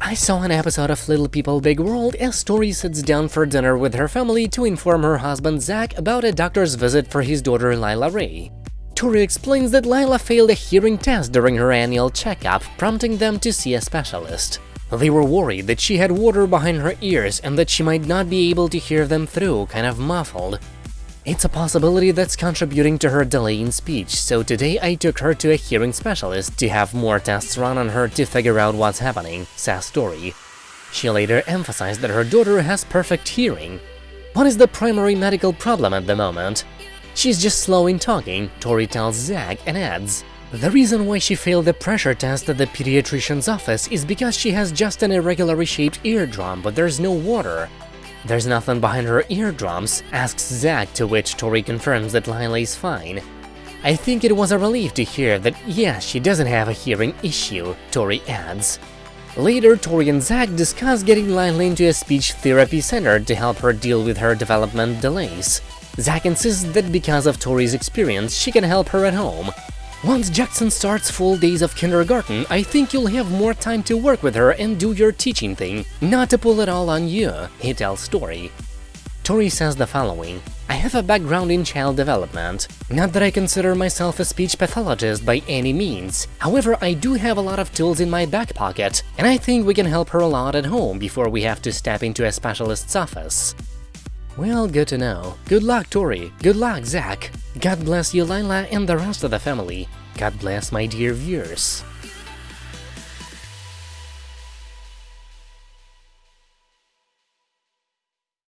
I saw an episode of Little People Big World as Tori sits down for dinner with her family to inform her husband Zach about a doctor's visit for his daughter Lilah Ray. Tori explains that Lilah failed a hearing test during her annual checkup, prompting them to see a specialist. They were worried that she had water behind her ears and that she might not be able to hear them through, kind of muffled. It's a possibility that's contributing to her delay in speech, so today I took her to a hearing specialist to have more tests run on her to figure out what's happening, says Tori. She later emphasized that her daughter has perfect hearing. What is the primary medical problem at the moment? She's just slow in talking, Tori tells Zach and adds. The reason why she failed the pressure test at the pediatrician's office is because she has just an irregularly shaped eardrum, but there's no water. There's nothing behind her eardrums, asks Zach, to which Tori confirms that Lilah is fine. I think it was a relief to hear that, yeah, she doesn't have a hearing issue, Tori adds. Later, Tori and Zach discuss getting Lilah into a speech therapy center to help her deal with her development delays. Zach insists that because of Tori's experience, she can help her at home. Once Jackson starts full days of kindergarten, I think you'll have more time to work with her and do your teaching thing, not to pull it all on you, he tells Tori. Tori says the following, I have a background in child development. Not that I consider myself a speech pathologist by any means. However, I do have a lot of tools in my back pocket, and I think we can help her a lot at home before we have to step into a specialist's office. Well, good to know. Good luck, Tori. Good luck, Zach. God bless you, Lilah, and the rest of the family. God bless my dear viewers.